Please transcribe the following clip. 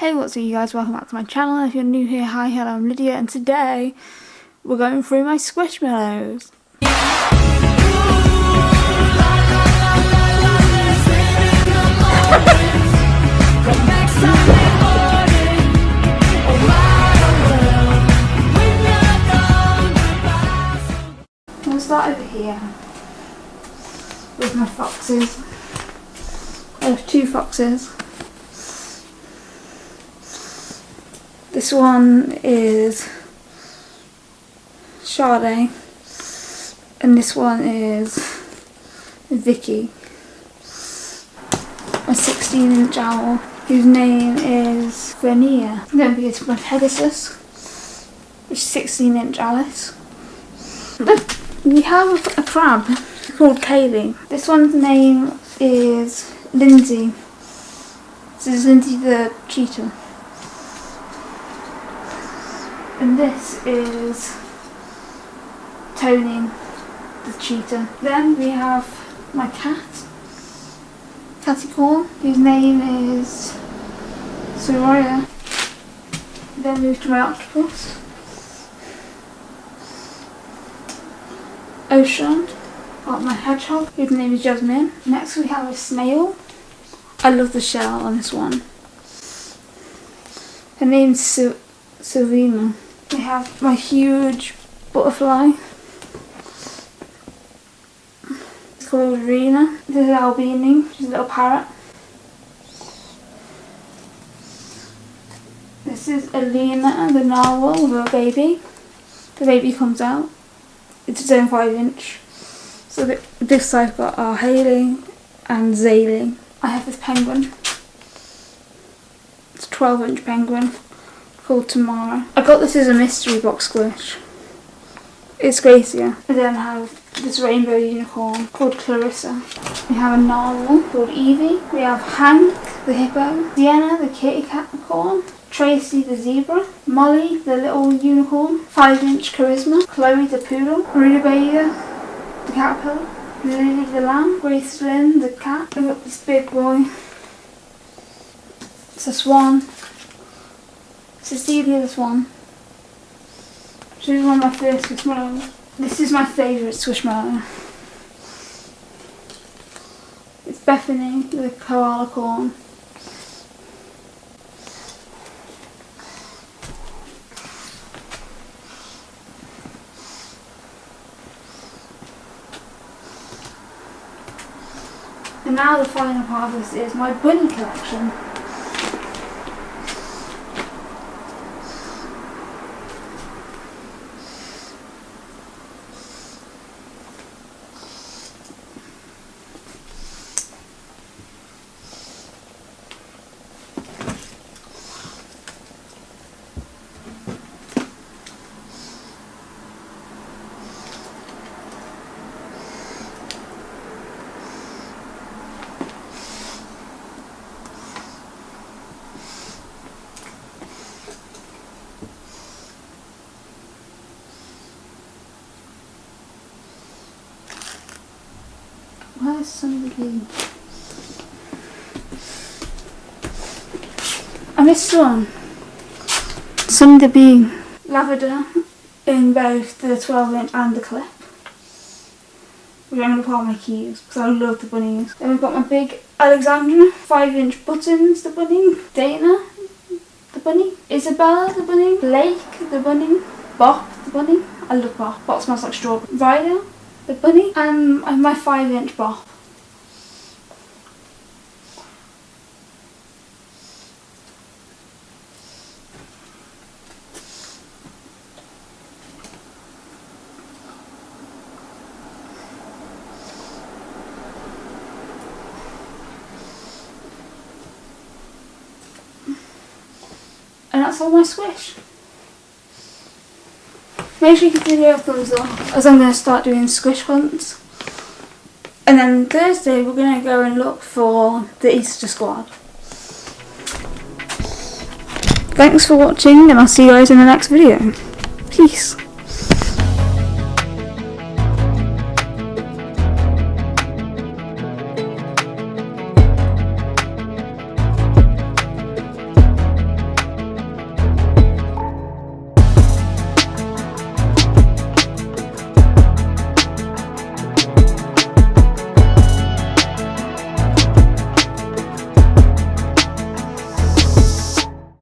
Hey what's up you guys, welcome back to my channel. If you're new here, hi, hello, I'm Lydia and today we're going through my Squishmallows. I'm start over here with my foxes. I have two foxes. This one is Sade and this one is Vicky. A 16 inch owl whose name is Grania. Then we get my Pegasus, which is 16 inch Alice. We have a crab called Kaylee. This one's name is Lindsay. This is Lindsay the cheetah and this is Tony the cheetah. Then we have my cat, Corn, whose name is Soraya. Then move to my octopus, Ocean, got my hedgehog, whose name is Jasmine. Next we have a snail. I love the shell on this one. Her name's Sylvina. I have my huge butterfly. It's called Rena. This is Albini, she's a little parrot. This is Alina, the narwhal a baby. The baby comes out. It's its own 5 inch. So this I've got are Haley and Zaylee. I have this penguin. It's a 12 inch penguin called Tomorrow. I got this as a mystery box squish. It's Gracia. We then have this rainbow unicorn called Clarissa. We have a narwhal called Evie. We have Hank the hippo, Sienna the kitty cat Tracy the zebra, Molly the little unicorn, 5 inch charisma, Chloe the poodle, Rutabaga the caterpillar, Lily the lamb, Grace Lynn the cat. We've got this big boy. It's a swan, Cecilia this one. This is one of my first Squishmallows. This is my favourite Squishmallow. It's Bethany, the koala corn. And now the final part of this is my bunny collection. Where's somebody? Being? I missed one. Somebody being lavender in both the 12 inch and the clip. Which I'm going to on my keys because I love the bunnies. Then we've got my big Alexandra 5 inch buttons, the bunny. Dana, the bunny. Isabella, the bunny. Blake, the bunny. Bop, the bunny. I love Bop. Bop smells like strawberry. Ryder, the bunny and my 5 inch bop. And that's all my squish. Make sure you give the video a thumbs up as I'm going to start doing squish hunts. And then Thursday we're going to go and look for the Easter squad. Thanks for watching and I'll see you guys in the next video. Peace.